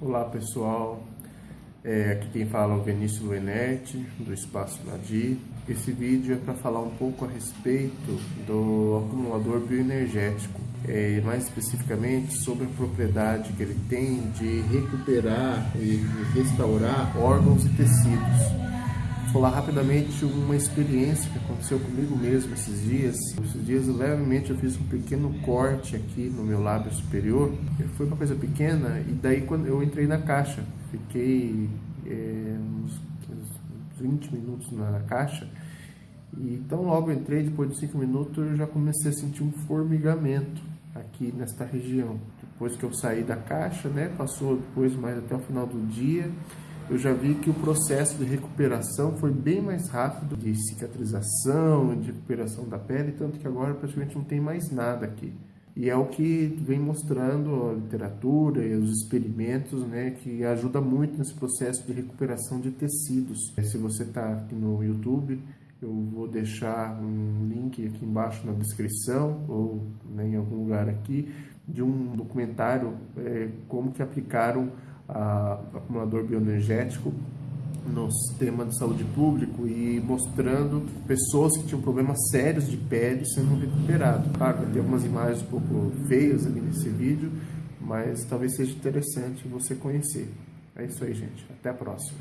Olá pessoal, é, aqui quem fala é o Vinícius Luenetti, do Espaço Nadir. Esse vídeo é para falar um pouco a respeito do acumulador bioenergético, é, mais especificamente sobre a propriedade que ele tem de recuperar e restaurar órgãos e tecidos falar rapidamente uma experiência que aconteceu comigo mesmo esses dias. Esses dias, levemente, eu fiz um pequeno corte aqui no meu lábio superior. Foi uma coisa pequena e daí quando eu entrei na caixa, fiquei é, uns 20 minutos na caixa. E então logo entrei, depois de 5 minutos eu já comecei a sentir um formigamento aqui nesta região. Depois que eu saí da caixa, né, passou depois mais até o final do dia, eu já vi que o processo de recuperação foi bem mais rápido, de cicatrização, de recuperação da pele, tanto que agora praticamente não tem mais nada aqui. E é o que vem mostrando a literatura e os experimentos, né, que ajuda muito nesse processo de recuperação de tecidos. Se você está aqui no YouTube, eu vou deixar um link aqui embaixo na descrição ou né, em algum lugar aqui de um documentário é, como que aplicaram a, acumulador bioenergético no sistema de saúde público e mostrando pessoas que tinham problemas sérios de pele sendo recuperados. Claro, ter algumas imagens um pouco feias ali nesse vídeo, mas talvez seja interessante você conhecer. É isso aí, gente. Até a próxima.